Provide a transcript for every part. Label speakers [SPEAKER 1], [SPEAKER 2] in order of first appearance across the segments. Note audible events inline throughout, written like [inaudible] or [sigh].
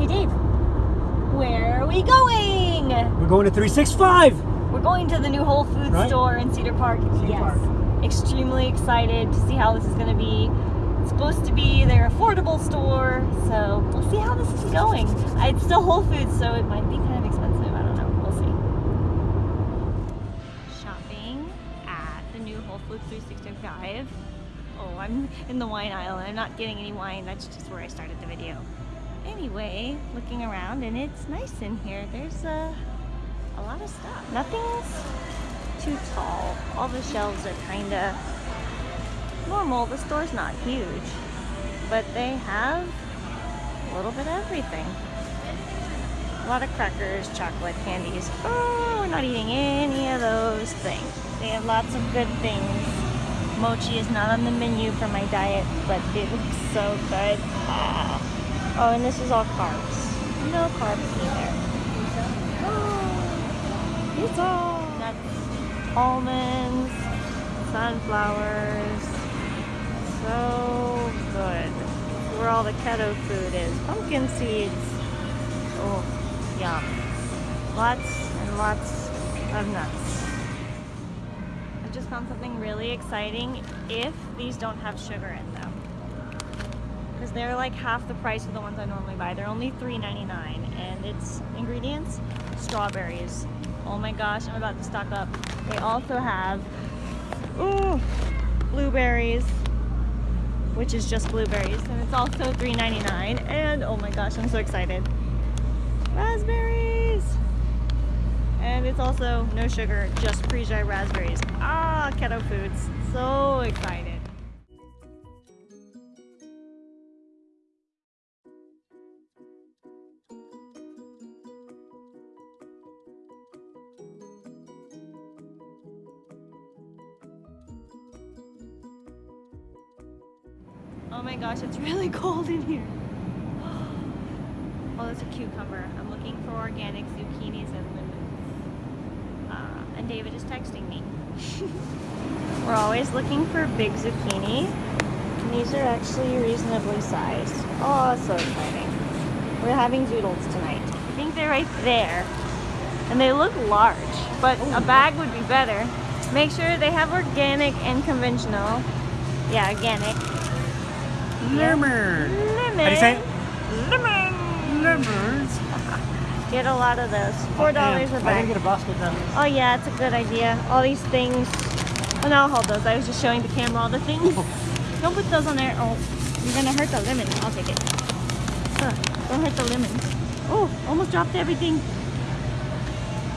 [SPEAKER 1] Hey Dave, where are we going?
[SPEAKER 2] We're going to 365.
[SPEAKER 1] We're going to the new Whole Foods
[SPEAKER 2] Right.
[SPEAKER 1] store in Cedar Park.
[SPEAKER 2] Cedar
[SPEAKER 1] yes.
[SPEAKER 2] Park.
[SPEAKER 1] Extremely excited to see how this is going to be. It's supposed to be their affordable store, so we'll see how this is going. Uh, It's still Whole Foods, so it might be kind of expensive. I don't know. We'll see. Shopping at the new Whole Foods 365. Oh, I'm in the wine aisle and I'm not getting any wine. That's just where I started the video. Anyway, looking around and it's nice in here. There's uh, a lot of stuff. Nothing's too tall. All the shelves are kind of normal. The store's not huge, but they have a little bit of everything. A lot of crackers, chocolate, candies. Oh, we're not eating any of those things. They have lots of good things. Mochi is not on the menu for my diet, but it looks so good. Ah. Oh, and this is all carbs. No carbs either. [gasps] Nuts, almonds, sunflowers. So good. Where all the keto food is. Pumpkin seeds. Oh, yum. Lots and lots of nuts. I just found something really exciting if these don't have sugar in them. Because they're like half the price of the ones I normally buy. They're only $3.99 and it's ingredients, strawberries. Oh my gosh, I'm about to stock up. They also have, ooh, blueberries, which is just blueberries. And it's also $3.99 and oh my gosh, I'm so excited. Raspberries! And it's also no sugar, just freeze-dried raspberries. Ah, keto foods. So excited. Oh my gosh, it's really [laughs] cold in here. Oh, there's a cucumber. I'm looking for organic zucchinis and lemons. Uh, and David is texting me. [laughs] We're always looking for big zucchini. And these are actually reasonably sized. Oh, so exciting. We're having doodles tonight. I think they're right there. And they look large, but a bag would be better. Make sure they have organic and conventional. Yeah, organic.
[SPEAKER 2] Lemon.
[SPEAKER 1] Lemon.
[SPEAKER 2] How do you say it?
[SPEAKER 1] Lemon.
[SPEAKER 2] Lemons. [laughs]
[SPEAKER 1] Get a lot of those. Four dollars a
[SPEAKER 2] I didn't get a basket then.
[SPEAKER 1] Oh yeah, it's a good idea. All these things. Oh no, I'll hold those. I was just showing the camera all the things. Oh. Don't put those on there. Oh, you're gonna hurt the lemon. I'll take it. Huh, don't hurt the lemons. Oh, almost dropped everything.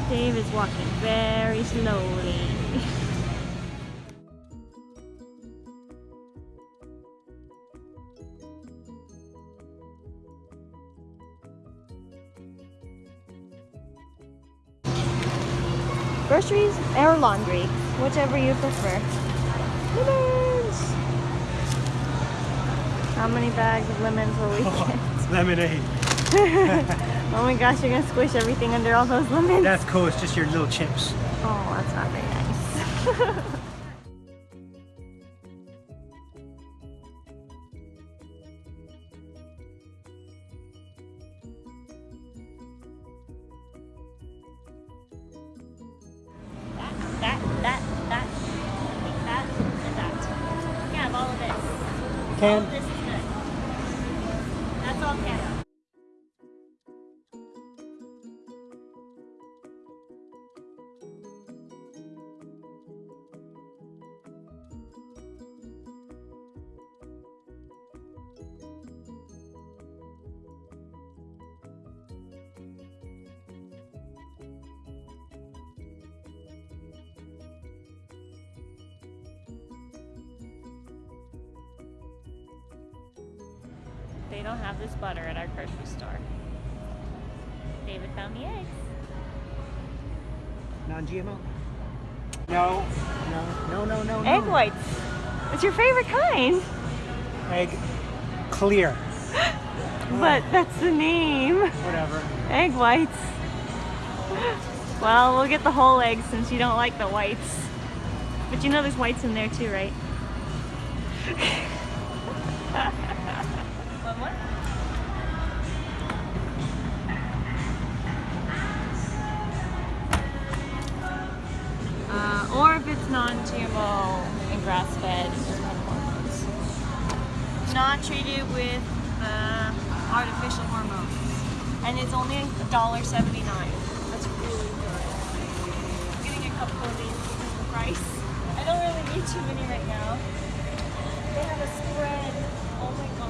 [SPEAKER 1] Dave is walking very slowly. [laughs] Groceries or laundry, whichever you prefer. Lemons! How many bags of lemons will we [laughs] get?
[SPEAKER 2] Lemonade. [laughs]
[SPEAKER 1] oh my gosh, you're gonna squish everything under all those lemons.
[SPEAKER 2] That's cool. It's just your little chips.
[SPEAKER 1] Oh, that's not very nice. [laughs] Can. That's all keto. They don't have this butter at our grocery store. David found the eggs.
[SPEAKER 2] non-GMO. No, no, no, no, no.
[SPEAKER 1] Egg
[SPEAKER 2] no.
[SPEAKER 1] whites. It's your favorite kind.
[SPEAKER 2] Egg clear. [gasps]
[SPEAKER 1] But that's the name.
[SPEAKER 2] Whatever.
[SPEAKER 1] Egg whites. Well, we'll get the whole egg since you don't like the whites. But you know there's whites in there too, right? [laughs] not treated with uh, artificial hormones. And it's only $1.79. That's really good. I'm getting a couple of these because of the price. I don't really need too many right now. They have a spread. Oh my gosh.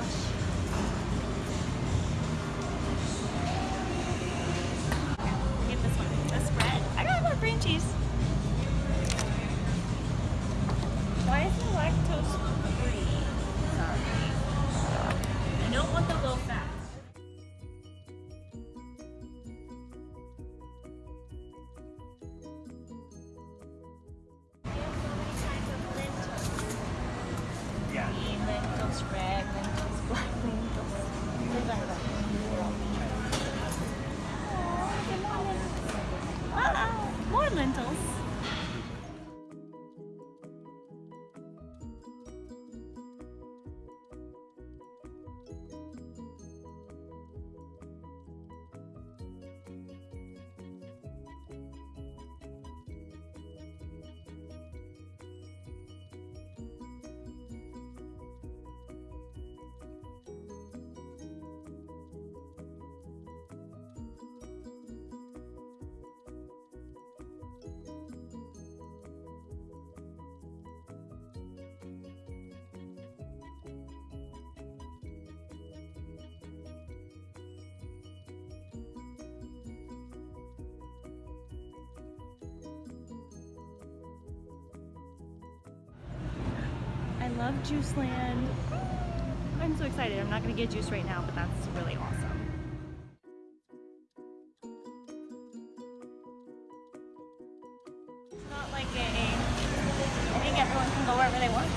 [SPEAKER 1] Love Juice Land. I'm so excited. I'm not going to get juice right now, but that's really awesome. It's not like a, I think everyone can go wherever they want.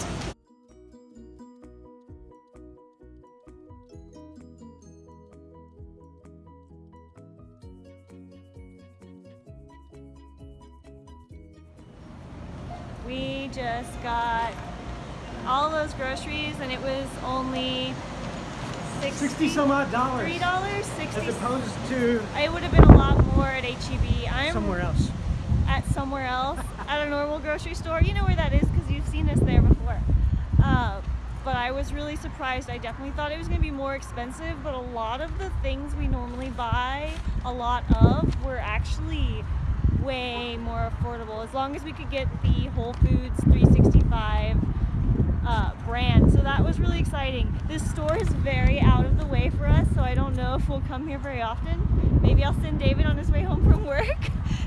[SPEAKER 1] We just got all those groceries and it was only 60,
[SPEAKER 2] 60 some odd dollars.
[SPEAKER 1] Three dollars, sixty.
[SPEAKER 2] As opposed to
[SPEAKER 1] It would have been a lot more at HEB. I'm
[SPEAKER 2] somewhere else.
[SPEAKER 1] at somewhere else [laughs] at a normal grocery store. You know where that is because you've seen us there before. Uh, but I was really surprised. I definitely thought it was going to be more expensive, but a lot of the things we normally buy a lot of were actually way more affordable as long as we could get the Whole Foods 365 uh, brand. So that was really exciting. This store is very out of the way for us, so I don't know if we'll come here very often. Maybe I'll send David on his way home from work [laughs]